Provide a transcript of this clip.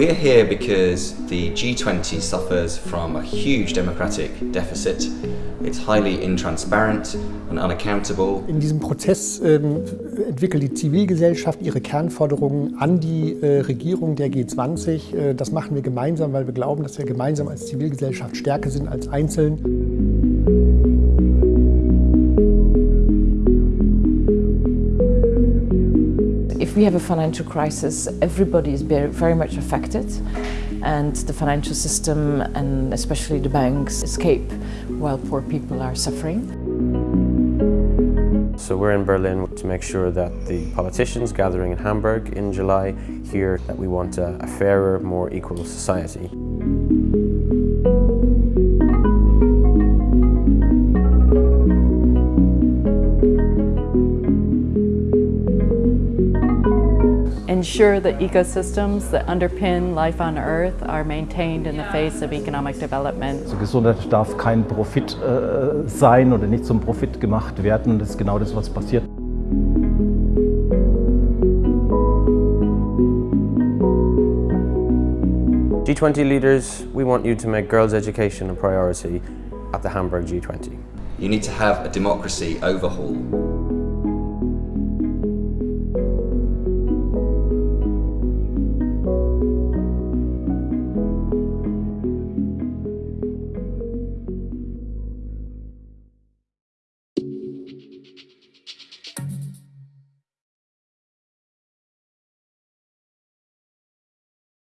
because the G20 suffers from a huge democratic deficit. It's highly intransparent and unaccountable. In diesem Prozess ähm, entwickelt die Zivilgesellschaft ihre Kernforderungen an die äh, Regierung der G20. Äh, das machen wir gemeinsam, weil wir glauben, dass wir gemeinsam als Zivilgesellschaft stärker sind als einzeln. If we have a financial crisis, everybody is very much affected and the financial system and especially the banks escape while poor people are suffering. So we're in Berlin to make sure that the politicians gathering in Hamburg in July hear that we want a, a fairer, more equal society. Ensure that ecosystems that underpin life on Earth are maintained in the face of economic development. Also Gesundheit darf kein Profit äh, sein oder nicht zum Profit gemacht werden. Und das ist genau das, was passiert. G20 leaders, we want you to make girls' education a priority at the Hamburg G20. You need to have a democracy overhaul